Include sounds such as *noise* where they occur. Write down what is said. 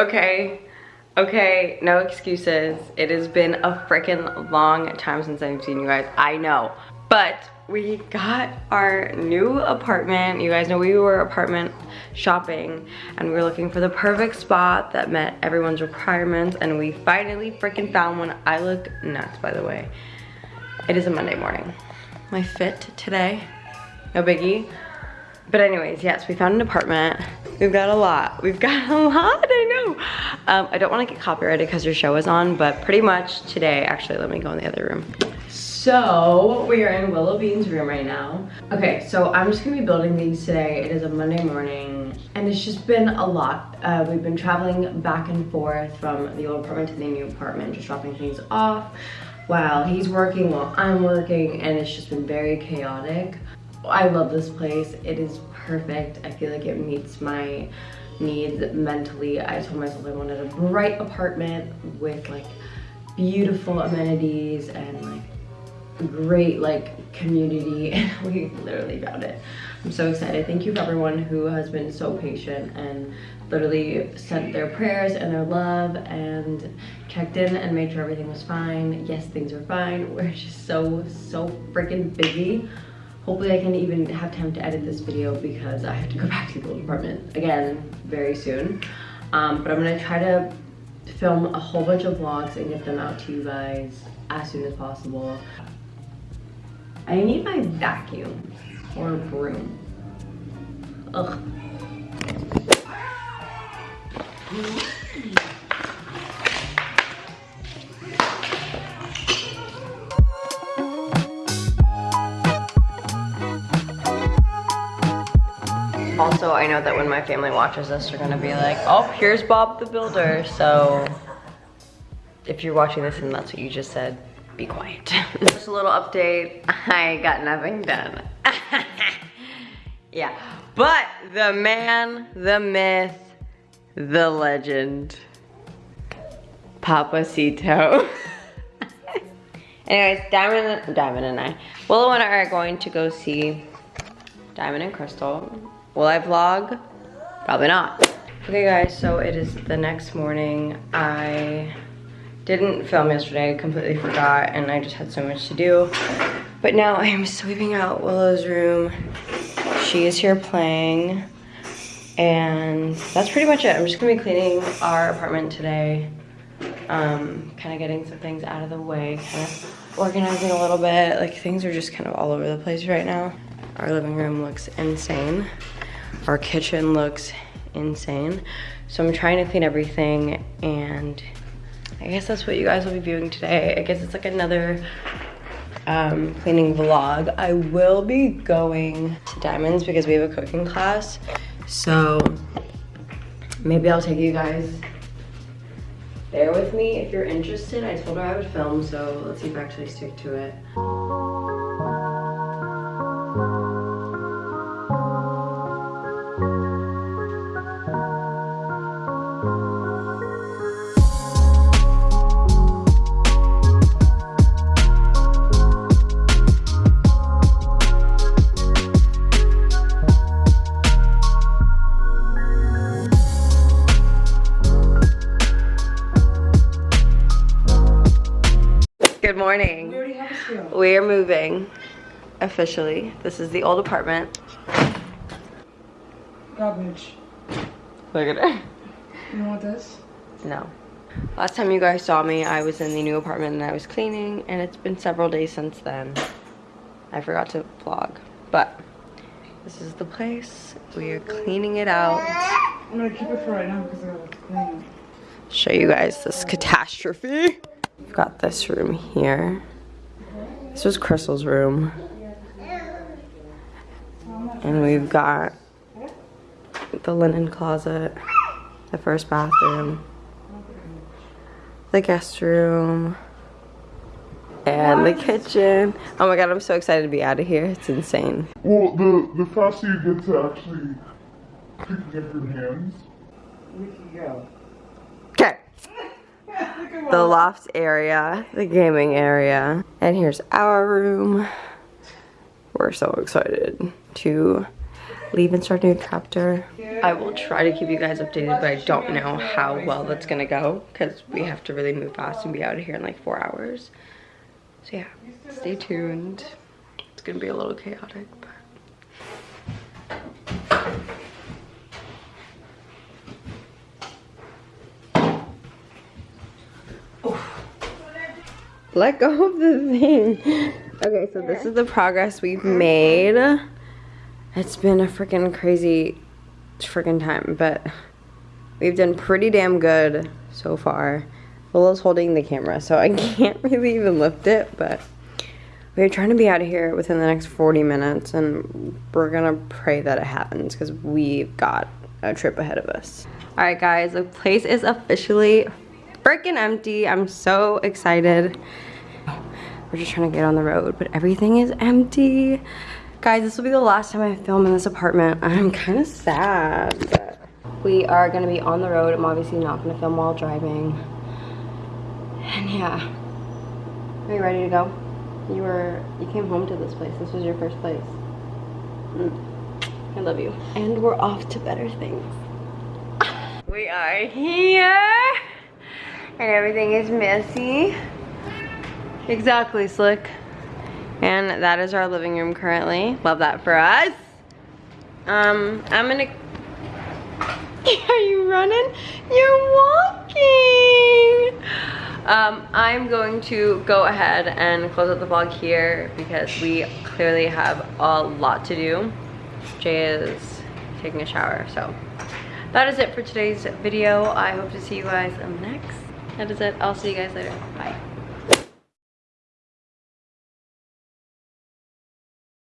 okay? Okay, no excuses. It has been a freaking long time since I've seen you guys. I know. But we got our new apartment. You guys know we were apartment shopping and we were looking for the perfect spot that met everyone's requirements and we finally freaking found one. I look nuts, by the way. It is a Monday morning. My fit today, no biggie. But anyways, yes, we found an apartment. We've got a lot. We've got *laughs* a lot. Um, I don't want to get copyrighted because your show is on, but pretty much today, actually, let me go in the other room. So we are in Willow Bean's room right now. Okay, so I'm just gonna be building these today. It is a Monday morning and it's just been a lot. Uh, we've been traveling back and forth from the old apartment to the new apartment, just dropping things off while he's working, while I'm working, and it's just been very chaotic. I love this place. It is perfect. I feel like it meets my needs mentally. I told myself I wanted a bright apartment with like beautiful amenities and like great like community *laughs* and we literally found it. I'm so excited. Thank you for everyone who has been so patient and literally sent their prayers and their love and checked in and made sure everything was fine. Yes, things are fine. We're just so, so freaking busy hopefully I can even have time to edit this video because I have to go *laughs* back to the apartment again very soon. Um, but I'm gonna try to film a whole bunch of vlogs and get them out to you guys as soon as possible. I need my vacuum or broom. Ugh. Also, I know that when my family watches this, they're gonna be like, oh, here's Bob the Builder. So if you're watching this and that's what you just said, be quiet. *laughs* just a little update. *laughs* I got nothing done. *laughs* yeah, but the man, the myth, the legend, Papacito. Anyways, Diamond, Diamond and I, Willow and I are going to go see Diamond and Crystal Will I vlog? Probably not. Okay guys, so it is the next morning. I didn't film yesterday, completely forgot, and I just had so much to do. But now I am sweeping out Willow's room. She is here playing. And that's pretty much it. I'm just gonna be cleaning our apartment today. Um, kind of getting some things out of the way, kind of organizing a little bit. Like things are just kind of all over the place right now. Our living room looks insane. Our kitchen looks insane. So I'm trying to clean everything and I guess that's what you guys will be viewing today. I guess it's like another um, cleaning vlog. I will be going to Diamonds because we have a cooking class. So maybe I'll take you guys there with me if you're interested. I told her I would film, so let's see if I actually stick to it. Morning. We are moving officially. This is the old apartment. Garbage. Look at it. You know what this? No. Last time you guys saw me, I was in the new apartment and I was cleaning, and it's been several days since then. I forgot to vlog, but this is the place. We are cleaning it out. I'm gonna keep it for right now because I gotta clean it. Show you guys this catastrophe. We've got this room here. This was Crystal's room. And we've got the linen closet, the first bathroom, the guest room, and the kitchen. Oh my god, I'm so excited to be out of here. It's insane. Well, the, the faster you get to actually picking up your hands, We can go. Okay. *laughs* The loft area, the gaming area, and here's our room. We're so excited to leave and start a new chapter. I will try to keep you guys updated, but I don't know how well that's gonna go because we have to really move fast and be out of here in like four hours. So yeah, stay tuned. It's gonna be a little chaotic, but. Let go of the thing. Okay, so this is the progress we've made. It's been a freaking crazy freaking time, but we've done pretty damn good so far. Willow's holding the camera, so I *laughs* can't really even lift it, but we're trying to be out of here within the next 40 minutes, and we're gonna pray that it happens because we've got a trip ahead of us. All right, guys, the place is officially freaking empty. I'm so excited. We're just trying to get on the road, but everything is empty. Guys, this will be the last time I film in this apartment. I'm kind of sad, we are gonna be on the road. I'm obviously not gonna film while driving. And yeah, are you ready to go? You were, you came home to this place. This was your first place. Mm. I love you. And we're off to better things. We are here, and everything is messy. Exactly, Slick. And that is our living room currently. Love that for us. Um, I'm gonna... *laughs* Are you running? You're walking! Um, I'm going to go ahead and close out the vlog here because we clearly have a lot to do. Jay is taking a shower, so that is it for today's video. I hope to see you guys next. That is it. I'll see you guys later. Bye.